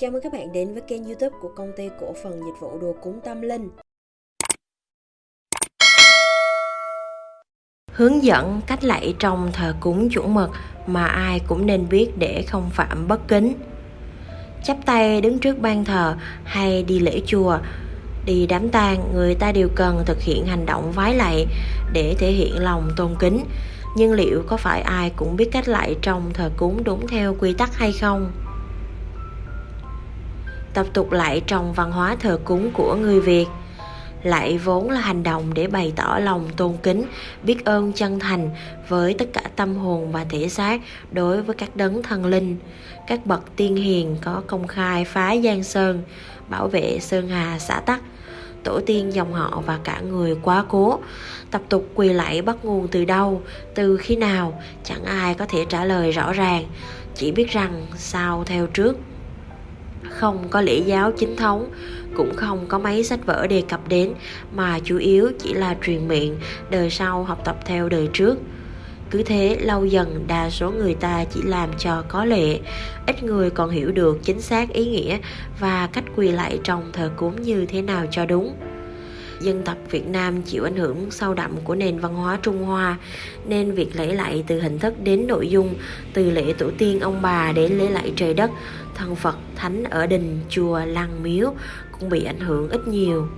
Chào mừng các bạn đến với kênh youtube của công ty cổ phần dịch vụ đồ cúng tâm linh. Hướng dẫn cách lạy trong thờ cúng chuẩn mực mà ai cũng nên biết để không phạm bất kính. Chắp tay đứng trước ban thờ hay đi lễ chùa, Đi đám tang người ta đều cần thực hiện hành động vái lạy để thể hiện lòng tôn kính. Nhưng liệu có phải ai cũng biết cách lạy trong thờ cúng đúng theo quy tắc hay không? Tập tục lạy trong văn hóa thờ cúng của người Việt. Lạy vốn là hành động để bày tỏ lòng tôn kính, biết ơn chân thành với tất cả tâm hồn và thể xác đối với các đấng thần linh. Các bậc tiên hiền có công khai phá giang sơn, bảo vệ sơn hà xã tắc, tổ tiên dòng họ và cả người quá cố. Tập tục quỳ lạy bắt nguồn từ đâu, từ khi nào, chẳng ai có thể trả lời rõ ràng, chỉ biết rằng sao theo trước không có lễ giáo chính thống, cũng không có mấy sách vở đề cập đến, mà chủ yếu chỉ là truyền miệng, đời sau học tập theo đời trước. Cứ thế, lâu dần đa số người ta chỉ làm cho có lệ, ít người còn hiểu được chính xác ý nghĩa và cách quỳ lại trong thờ cúng như thế nào cho đúng dân tộc Việt Nam chịu ảnh hưởng sâu đậm của nền văn hóa Trung Hoa nên việc lễ lạy từ hình thức đến nội dung từ lễ tổ tiên ông bà đến lễ lạy trời đất thần Phật thánh ở đình chùa lăng miếu cũng bị ảnh hưởng ít nhiều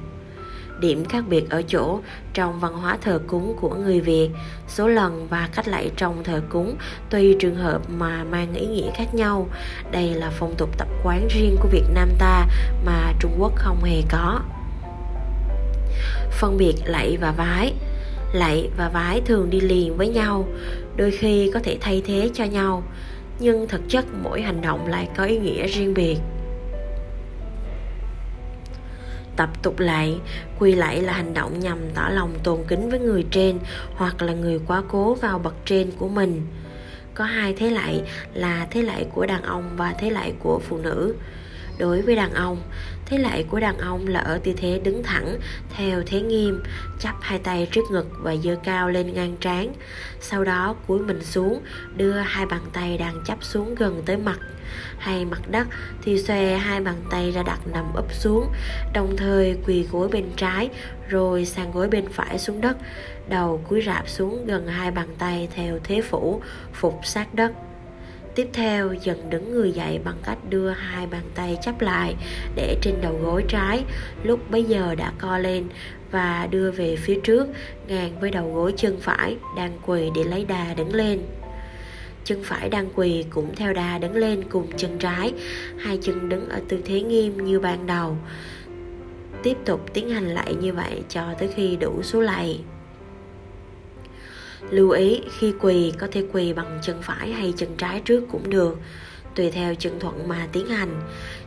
điểm khác biệt ở chỗ trong văn hóa thờ cúng của người Việt, số lần và cách lạy trong thờ cúng tùy trường hợp mà mang ý nghĩa khác nhau. Đây là phong tục tập quán riêng của Việt Nam ta mà Trung Quốc không hề có phân biệt lạy và vái. Lạy và vái thường đi liền với nhau, đôi khi có thể thay thế cho nhau, nhưng thực chất mỗi hành động lại có ý nghĩa riêng biệt. Tập tục lạy, quy lạy là hành động nhằm tỏ lòng tôn kính với người trên hoặc là người quá cố vào bậc trên của mình. Có hai thế lạy là thế lạy của đàn ông và thế lạy của phụ nữ đối với đàn ông. Thế lại của đàn ông là ở tư thế đứng thẳng, theo thế nghiêm, chắp hai tay trước ngực và giơ cao lên ngang trán. Sau đó cúi mình xuống, đưa hai bàn tay đang chắp xuống gần tới mặt. Hay mặt đất thì xòe hai bàn tay ra đặt nằm úp xuống, đồng thời quỳ gối bên trái, rồi sang gối bên phải xuống đất, đầu cúi rạp xuống gần hai bàn tay theo thế phủ phục sát đất. Tiếp theo dần đứng người dậy bằng cách đưa hai bàn tay chắp lại để trên đầu gối trái lúc bấy giờ đã co lên và đưa về phía trước ngang với đầu gối chân phải đang quỳ để lấy đà đứng lên. Chân phải đang quỳ cũng theo đà đứng lên cùng chân trái, hai chân đứng ở tư thế nghiêm như ban đầu. Tiếp tục tiến hành lại như vậy cho tới khi đủ số lạy. Lưu ý, khi quỳ, có thể quỳ bằng chân phải hay chân trái trước cũng được, tùy theo chân thuận mà tiến hành.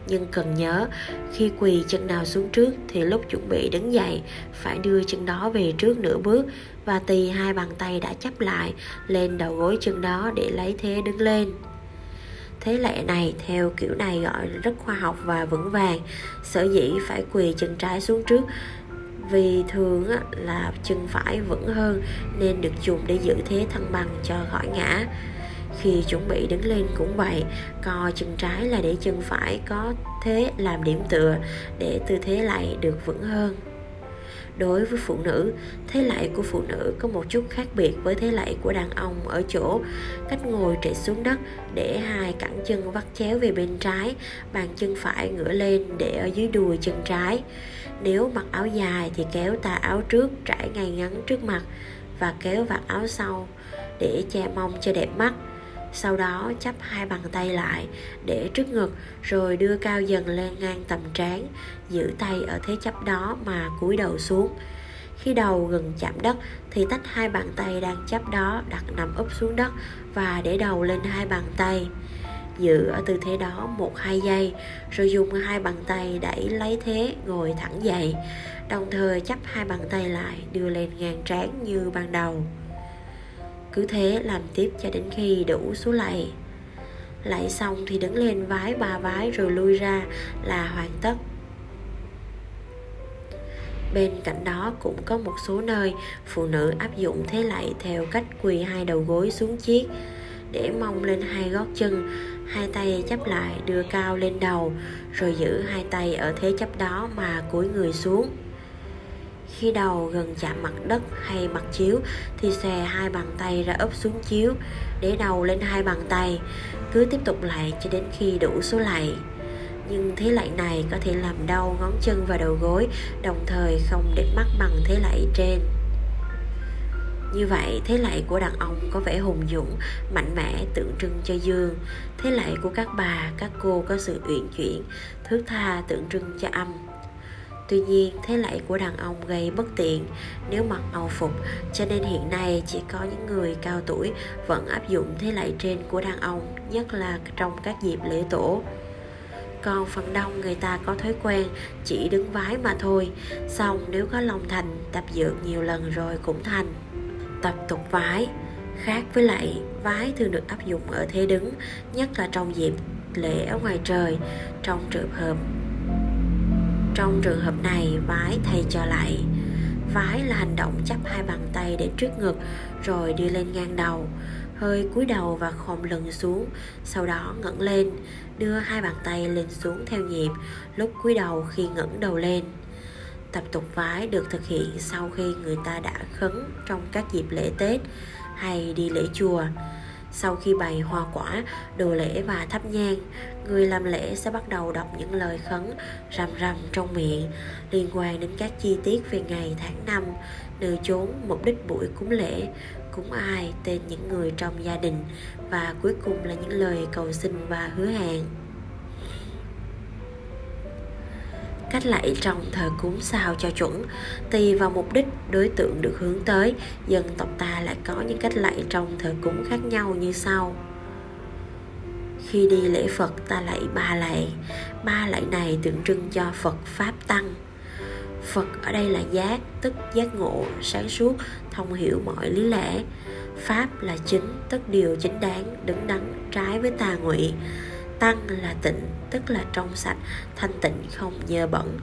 Nhưng cần nhớ, khi quỳ chân nào xuống trước thì lúc chuẩn bị đứng dậy, phải đưa chân đó về trước nửa bước và tì hai bàn tay đã chấp lại lên đầu gối chân đó để lấy thế đứng lên. Thế lệ này, theo kiểu này gọi rất khoa học và vững vàng. Sở dĩ phải quỳ chân trái xuống trước vì thường là chân phải vững hơn, nên được dùng để giữ thế thăng bằng cho khỏi ngã. Khi chuẩn bị đứng lên cũng vậy, co chân trái là để chân phải có thế làm điểm tựa, để tư thế lại được vững hơn đối với phụ nữ. Thế lạy của phụ nữ có một chút khác biệt với thế lạy của đàn ông ở chỗ cách ngồi trễ xuống đất để hai cẳng chân vắt chéo về bên trái, bàn chân phải ngửa lên để ở dưới đùi chân trái. Nếu mặc áo dài thì kéo tà áo trước trải ngay ngắn trước mặt và kéo vạt áo sau để che mông cho đẹp mắt sau đó chắp hai bàn tay lại để trước ngực, rồi đưa cao dần lên ngang tầm trán, giữ tay ở thế chấp đó mà cúi đầu xuống. Khi đầu gần chạm đất, thì tách hai bàn tay đang chấp đó đặt nằm úp xuống đất và để đầu lên hai bàn tay. Giữ ở tư thế đó một hai giây, rồi dùng hai bàn tay đẩy lấy thế ngồi thẳng dậy, đồng thời chắp hai bàn tay lại đưa lên ngang trán như ban đầu cứ thế làm tiếp cho đến khi đủ số lạy lạy xong thì đứng lên vái ba vái rồi lui ra là hoàn tất. Bên cạnh đó cũng có một số nơi phụ nữ áp dụng thế lạy theo cách quỳ hai đầu gối xuống chiếc để mông lên hai gót chân, hai tay chắp lại đưa cao lên đầu, rồi giữ hai tay ở thế chấp đó mà cúi người xuống khi đầu gần chạm mặt đất hay mặt chiếu thì xòe hai bàn tay ra ấp xuống chiếu, để đầu lên hai bàn tay, cứ tiếp tục lại cho đến khi đủ số lạy nhưng thế lạy này có thể làm đau ngón chân và đầu gối, đồng thời không để mắt bằng thế lạy trên. Như vậy, thế lạy của đàn ông có vẻ hùng dũng, mạnh mẽ, tượng trưng cho dương. Thế lạy của các bà, các cô có sự uyển chuyển, thước tha tượng trưng cho âm. Tuy nhiên, thế lạy của đàn ông gây bất tiện nếu mặc âu phục, cho nên hiện nay chỉ có những người cao tuổi vẫn áp dụng thế lạy trên của đàn ông, nhất là trong các dịp lễ tổ. Còn phần đông người ta có thói quen chỉ đứng vái mà thôi, xong nếu có lòng thành, tập dưỡng nhiều lần rồi cũng thành. Tập tục vái Khác với lạy, vái thường được áp dụng ở thế đứng, nhất là trong dịp lễ ở ngoài trời, trong trường hợp trong trường hợp này, vái thay cho lại. Vái là hành động chắp hai bàn tay để trước ngực rồi đưa lên ngang đầu, hơi cúi đầu và khom lưng xuống, sau đó ngẩng lên, đưa hai bàn tay lên xuống theo nhịp, lúc cúi đầu khi ngẩng đầu lên. Tập tục vái được thực hiện sau khi người ta đã khấn trong các dịp lễ Tết hay đi lễ chùa. Sau khi bày hoa quả, đồ lễ và thắp nhang, người làm lễ sẽ bắt đầu đọc những lời khấn rầm rầm trong miệng liên quan đến các chi tiết về ngày tháng năm, nơi chốn, mục đích buổi cúng lễ, cúng ai, tên những người trong gia đình và cuối cùng là những lời cầu xin và hứa hẹn. Cách lạy trong thờ cúng sao cho chuẩn. Tùy vào mục đích đối tượng được hướng tới, dân tộc ta lại có những cách lạy trong thờ cúng khác nhau như sau. Khi đi lễ phật, ta lạy ba lạy. Ba lạy này tượng trưng cho phật pháp tăng. Phật ở đây là giác, tức giác ngộ, sáng suốt, thông hiểu mọi lý lẽ. Pháp là chính, tức điều chính đáng, đứng đắn, trái với tà ngụy tăng là tịnh, tức là trong sạch, thanh tịnh không nhờ bẩn.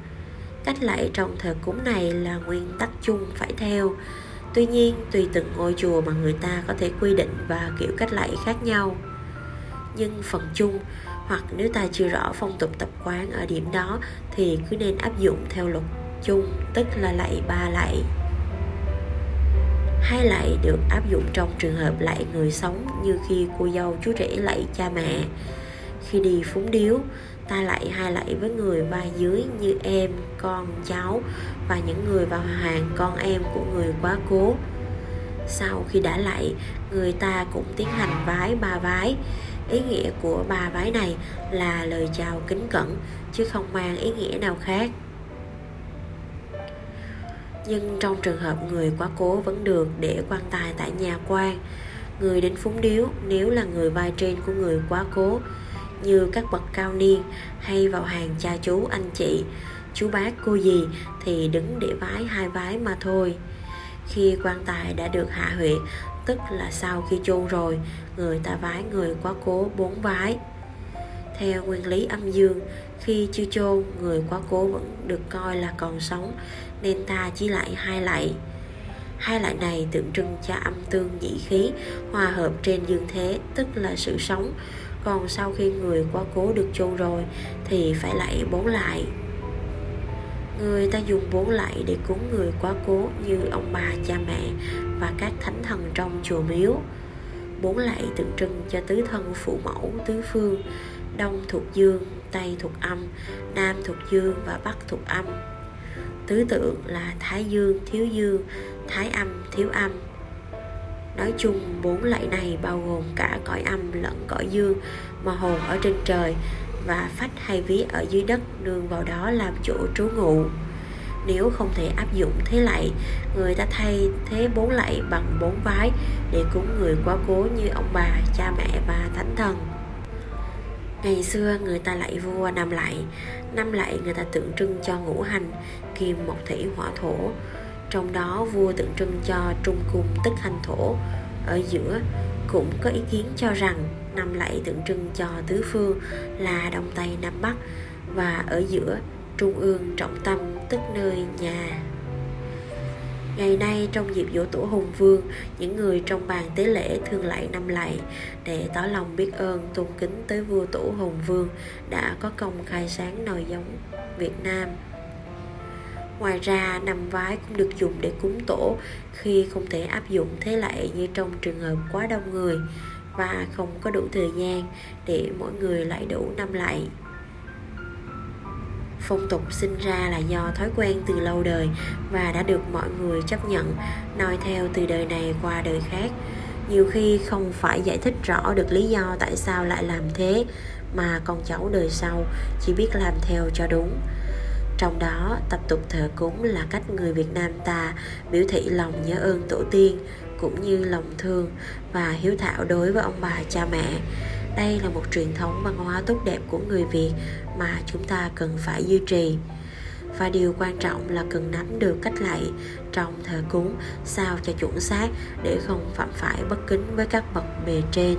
Cách lạy trong thờ cúng này là nguyên tắc chung phải theo. Tuy nhiên, tùy từng ngôi chùa mà người ta có thể quy định và kiểu cách lạy khác nhau. Nhưng phần chung, hoặc nếu ta chưa rõ phong tục tập quán ở điểm đó, thì cứ nên áp dụng theo luật chung, tức là lạy ba lạy. Hai lạy được áp dụng trong trường hợp lạy người sống như khi cô dâu chú rể lạy cha mẹ khi đi phúng điếu, ta lại hai lạy với người vai dưới như em, con cháu và những người vào hàng con em của người quá cố. Sau khi đã lạy người ta cũng tiến hành vái ba vái. Ý nghĩa của ba vái này là lời chào kính cẩn, chứ không mang ý nghĩa nào khác. Nhưng trong trường hợp người quá cố vẫn được để quan tài tại nhà quan, người đến phúng điếu, nếu là người vai trên của người quá cố như các bậc cao niên hay vào hàng cha chú anh chị, chú bác, cô dì thì đứng để vái hai vái mà thôi. Khi quan tài đã được hạ huyệt tức là sau khi chôn rồi, người ta vái người quá cố bốn vái. Theo nguyên lý âm dương, khi chưa chôn, người quá cố vẫn được coi là còn sống, nên ta chỉ lại hai lạy hai lạy này tượng trưng cho âm tương nhị khí hòa hợp trên dương thế, tức là sự sống còn sau khi người quá cố được chôn rồi thì phải lại bốn lại. Người ta dùng bốn lại để cúng người quá cố như ông bà, cha mẹ và các thánh thần trong chùa miếu. Bốn lại tượng trưng cho tứ thân phụ mẫu, tứ phương, đông thuộc dương, tây thuộc âm, nam thuộc dương và bắc thuộc âm. Tứ tượng là thái dương thiếu dương, thái âm thiếu âm. Nói chung bốn loại này bao gồm cả cõi âm lẫn cõi dương mà hồn ở trên trời và phách hay ví ở dưới đất nương vào đó làm chỗ trú ngụ. Nếu không thể áp dụng thế lạy, người ta thay thế bốn lạy bằng bốn vái để cúng người quá cố như ông bà, cha mẹ và thánh thần. Ngày xưa người ta lạy vua năm lạy, năm lạy người ta tượng trưng cho ngũ hành, kim mộc thủy hỏa thổ, trong đó vua tượng trưng cho trung cung tức hành thổ ở giữa cũng có ý kiến cho rằng năm lạy tượng trưng cho tứ phương là đông tây nam bắc và ở giữa trung ương trọng tâm tức nơi nhà Ngày nay trong dịp dỗ tổ Hùng Vương, những người trong bàn tế lễ thường lạy năm lạy để tỏ lòng biết ơn tôn kính tới vua tổ Hùng Vương đã có công khai sáng nòi giống Việt Nam. Ngoài ra, nằm vái cũng được dùng để cúng tổ khi không thể áp dụng. Thế lệ như trong trường hợp quá đông người và không có đủ thời gian để mỗi người lại đủ năm lạy. Phong tục sinh ra là do thói quen từ lâu đời và đã được mọi người chấp nhận noi theo từ đời này qua đời khác. Nhiều khi không phải giải thích rõ được lý do tại sao lại làm thế mà con cháu đời sau chỉ biết làm theo cho đúng trong đó, tập tục thờ cúng là cách người việt nam ta biểu thị lòng nhớ ơn tổ tiên, cũng như lòng thương và hiếu thảo đối với ông bà, cha mẹ. Đây là một truyền thống văn hóa tốt đẹp của người việt mà chúng ta cần phải duy trì. Và điều quan trọng là cần nắm được cách lạy trong thờ cúng sao cho chuẩn xác để không phạm phải bất kính với các bậc bề trên.